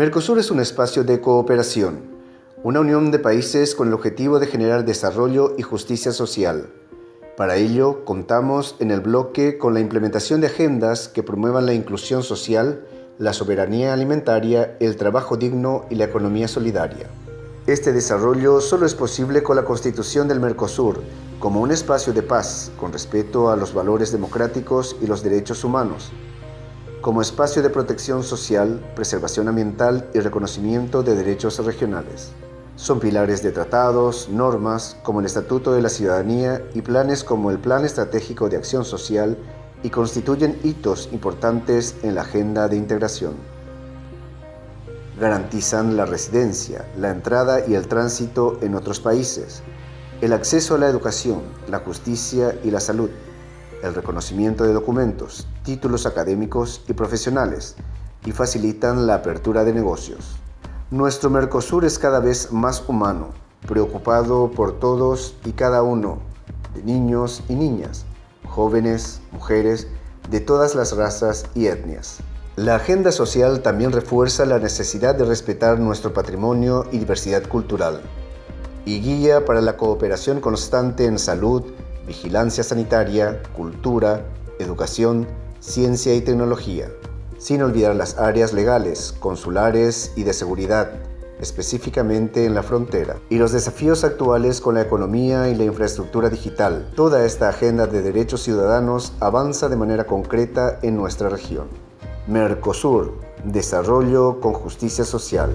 Mercosur es un espacio de cooperación, una unión de países con el objetivo de generar desarrollo y justicia social. Para ello, contamos en el bloque con la implementación de agendas que promuevan la inclusión social, la soberanía alimentaria, el trabajo digno y la economía solidaria. Este desarrollo solo es posible con la constitución del Mercosur como un espacio de paz con respeto a los valores democráticos y los derechos humanos, como espacio de protección social, preservación ambiental y reconocimiento de derechos regionales. Son pilares de tratados, normas como el Estatuto de la Ciudadanía y planes como el Plan Estratégico de Acción Social y constituyen hitos importantes en la agenda de integración. Garantizan la residencia, la entrada y el tránsito en otros países, el acceso a la educación, la justicia y la salud, el reconocimiento de documentos, títulos académicos y profesionales y facilitan la apertura de negocios. Nuestro Mercosur es cada vez más humano, preocupado por todos y cada uno, de niños y niñas, jóvenes, mujeres, de todas las razas y etnias. La agenda social también refuerza la necesidad de respetar nuestro patrimonio y diversidad cultural y guía para la cooperación constante en salud, vigilancia sanitaria, cultura, educación, ciencia y tecnología, sin olvidar las áreas legales, consulares y de seguridad, específicamente en la frontera, y los desafíos actuales con la economía y la infraestructura digital. Toda esta agenda de derechos ciudadanos avanza de manera concreta en nuestra región. Mercosur, desarrollo con justicia social.